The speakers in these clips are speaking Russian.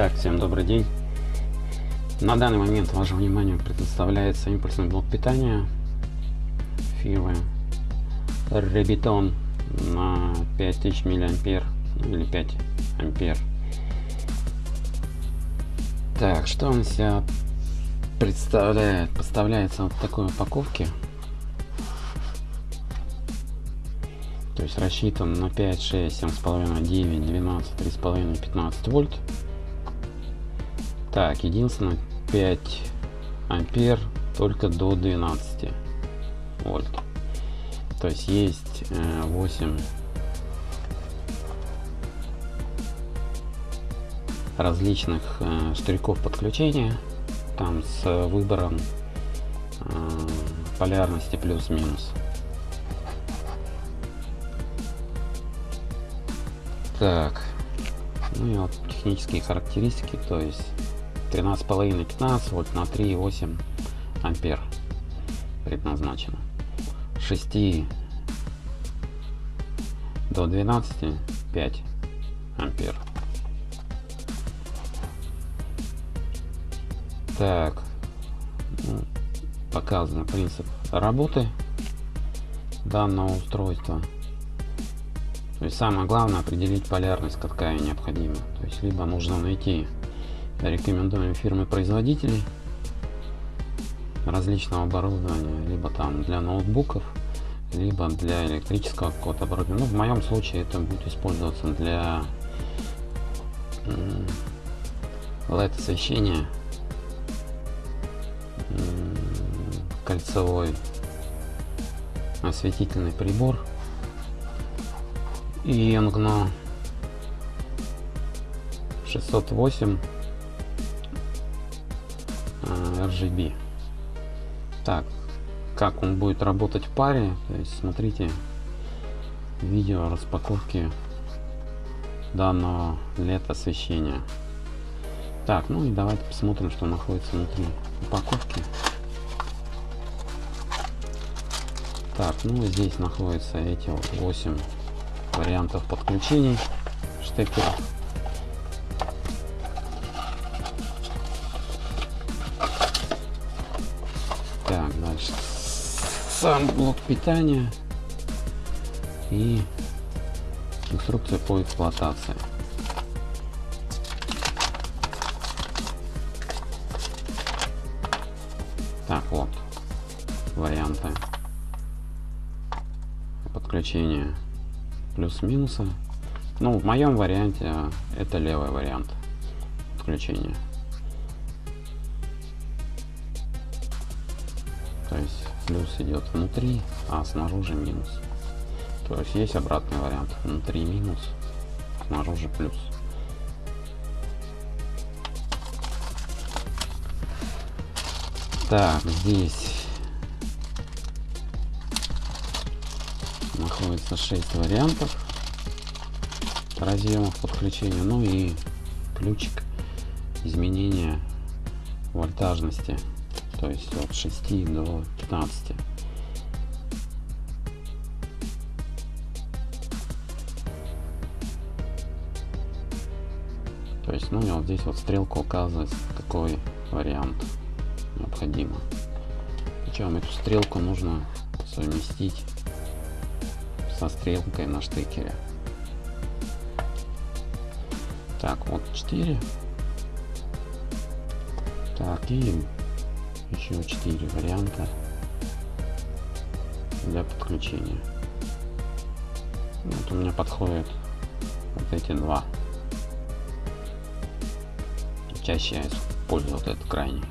Так, всем добрый день. На данный момент вашему вниманию предоставляется импульсный блок питания фирмы Rebiton на 5000 миллиампер или 5 ампер. Так, что он себя представляет? Поставляется вот в такой упаковке. То есть рассчитан на 5, 6, 7,5, 9, 12, 3,5, 15 вольт. Так, единственное 5 ампер только до 12 вольт. То есть есть 8 э, различных э, штырьков подключения там с выбором э, полярности плюс-минус так ну и вот технические характеристики то есть 13,5 15 вольт на 3,8 ампер предназначено. 6 до 12 5 ампер. Так ну, показан принцип работы данного устройства. То есть самое главное определить полярность какая необходима. То есть либо нужно найти рекомендуем фирмы производителей различного оборудования либо там для ноутбуков либо для электрического какого-то оборудования. Ну, в моем случае это будет использоваться для LED освещения кольцевой осветительный прибор и Yongno 608 RGB. Так, как он будет работать в паре, то есть смотрите видео распаковки данного LED освещения. Так, ну и давайте посмотрим, что находится внутри упаковки. Так, ну здесь находятся эти вот 8 вариантов подключений штекеров. Сам блок питания и инструкция по эксплуатации. Так, вот варианты подключения плюс-минуса. Ну, в моем варианте это левый вариант подключения. Плюс идет внутри, а снаружи минус. То есть есть обратный вариант. Внутри минус, снаружи плюс. Так, здесь находится 6 вариантов разъемов подключения. Ну и ключик изменения вольтажности то есть от 6 до 15 то есть ну вот здесь вот стрелка указывает какой вариант необходимо. Причем эту стрелку нужно совместить со стрелкой на штекере. Так вот 4 так и еще 4 варианта для подключения. Вот у меня подходят вот эти два. Чаще я использую вот этот крайний.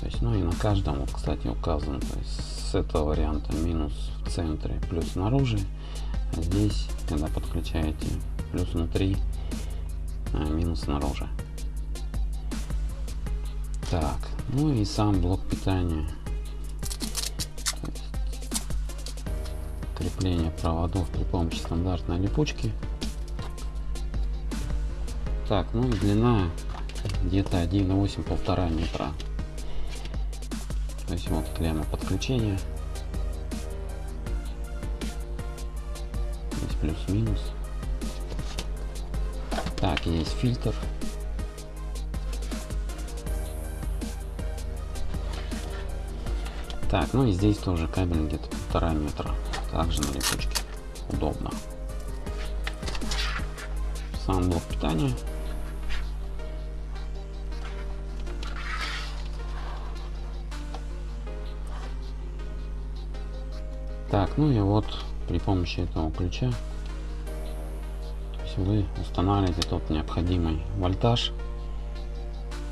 То есть, ну и на каждом, вот, кстати, указан, то есть с этого варианта минус в центре, плюс снаружи. А здесь, когда подключаете плюс внутри, а минус снаружи. Так, ну и сам блок питания. Крепление проводов при помощи стандартной липучки. Так, ну и длина где-то 1,8 полтора метра. То есть вот клемма подключения. Здесь плюс-минус. Так, есть фильтр. Так, ну и здесь тоже кабель где-то полтора метра. Также на липучке. Удобно. Сам блок питания. Так, ну и вот при помощи этого ключа вы устанавливаете тот необходимый вольтаж,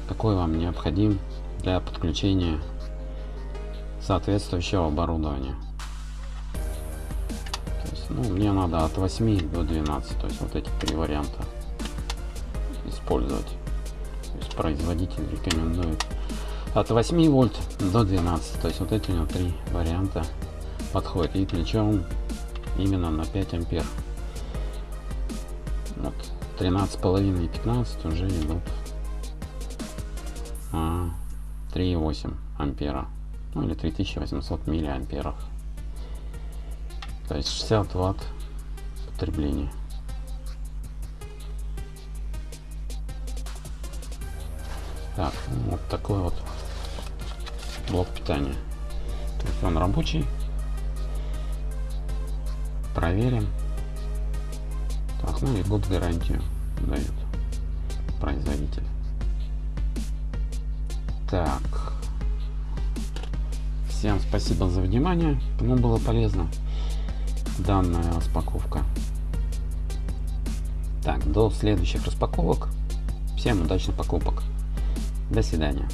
какой вам необходим для подключения соответствующего оборудования. Есть, ну, мне надо от 8 до 12, то есть вот эти три варианта использовать. То есть производитель рекомендует от 8 вольт до 12, то есть вот эти у него три варианта подходит и ключом именно на 5 ампер вот 13 половиной и 15 уже идут а, 3,8 ампера ну или 3800 миллиамперов. То есть 60 ватт потребления. Так ну, вот такой вот блок питания. То есть он рабочий. Проверим. Так ну и год гарантию дают производитель. Так всем спасибо за внимание. Кому было полезно данная распаковка? Так до следующих распаковок. Всем удачных покупок. До свидания